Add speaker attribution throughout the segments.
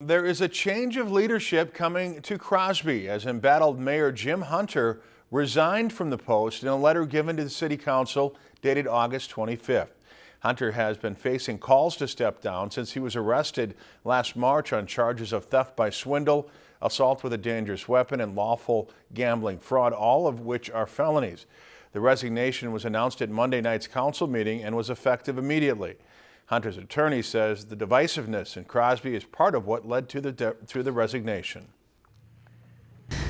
Speaker 1: There is a change of leadership coming to Crosby as embattled Mayor Jim Hunter resigned from the post in a letter given to the City Council dated August 25th. Hunter has been facing calls to step down since he was arrested last March on charges of theft by swindle, assault with a dangerous weapon, and lawful gambling fraud, all of which are felonies. The resignation was announced at Monday night's council meeting and was effective immediately. Hunter's attorney says the divisiveness in Crosby is part of what led to the, to the resignation.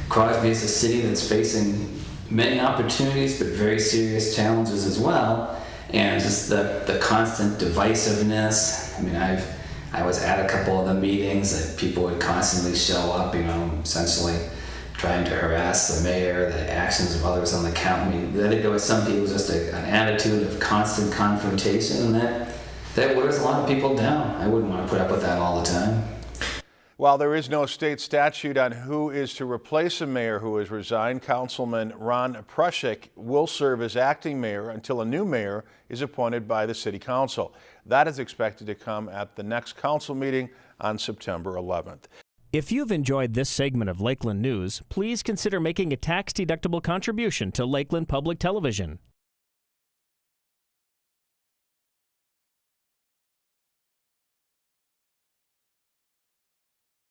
Speaker 2: Crosby is a city that's facing many opportunities but very serious challenges as well. And just the, the constant divisiveness. I mean, I've I was at a couple of the meetings that people would constantly show up, you know, essentially trying to harass the mayor, the actions of others on the count. I mean, I think there was some people just a, an attitude of constant confrontation, and that that wears a lot of people down. I wouldn't want to put up with that all the time.
Speaker 1: While there is no state statute on who is to replace a mayor who has resigned, Councilman Ron Prushik will serve as acting mayor until a new mayor is appointed by the City Council. That is expected to come at the next council meeting on September 11th.
Speaker 3: If you've enjoyed this segment of Lakeland News, please consider making a tax-deductible contribution to Lakeland Public Television.